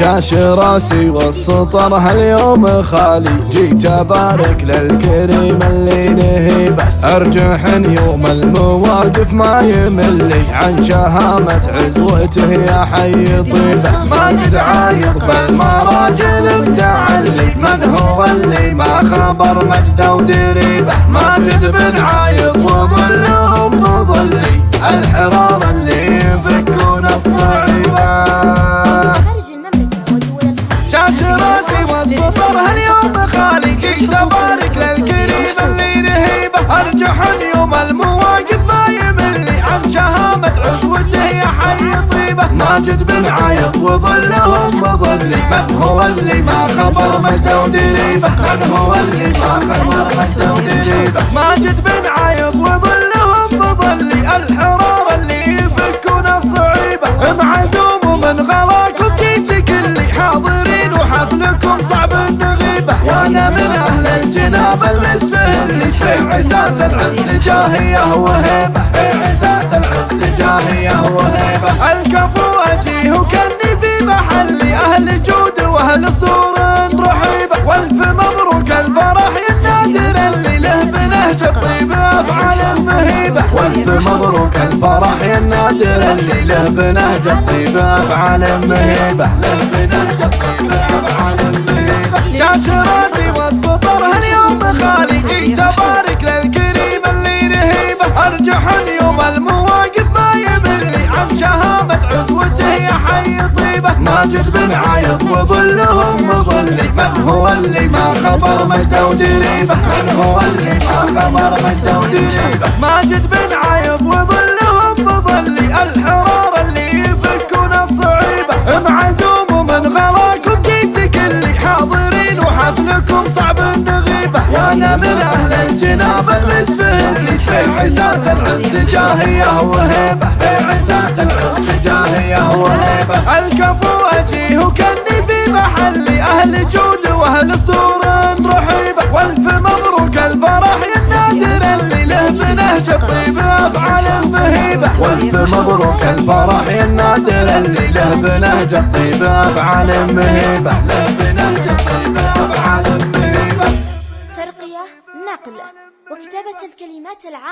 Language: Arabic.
شاش راسي والسطر هاليوم خالي. جيت أبارك للكريم اللي نهيبه ارجح يوم المواقف ما يملي. عن شهامة عزوته يا حي طيبه ما قد عايق بالمراجل متعلي. من هو اللي ما خبر مجده ودريبه ما قد بنعايق خالي جيت ابارك للكريم اللي نهيبه ارجح يوم المواقف ما يملي عن شهامة عزوته يا حي طيبة. ماجد بن عايض وظلهم مظلي من هو اللي ما خبر مجده ودريبه من هو اللي ما خبر مجده ودريبه اللي في عساس العز جاهية وهيبة في عساس العز جاهية وهيبة الكفو أجيه وكني في محلي أهل جود وأهل صدور رحيبة. والف مبروك الفرح النادر اللي له بنهج الطيب أفعال المهيبة. والف مبروك الفرح النادر اللي له بنهج الطيب أفعال مهيبة له بنهج الطيب أفعال مهيبة شاش راسي والسطر جيت ابارك للكريم اللي نهيبه ارجح يوم المواقف ما يملي عن شهامة عزوته يا حي طيبه. ماجد بن عايض وظلهم مظلي من هو اللي ما خبر مجده ودريبه من هو اللي ما خبر مجده ودريبه ماجد بن عايض وظلهم مظلي الحرار اللي يفكون الصعيبه. معزوم من غلاكم جيت كلي حاضرين وحفلكم صعب النغيبه من أهل الجناب في عساس العز جاهية وهيبة. في عساس العز جاهية وهيبة. الكفو اجيه وكني في محلي أهل جود وأهل صدور رحيبة. والف مبروك الفرح يا النادر اللي له بنهج الطيب افعال مهيبه والف مبروك الفرح يا النادر اللي له بنهج الطيب افعال مهيبه نقل وكتابة الكلمات العامة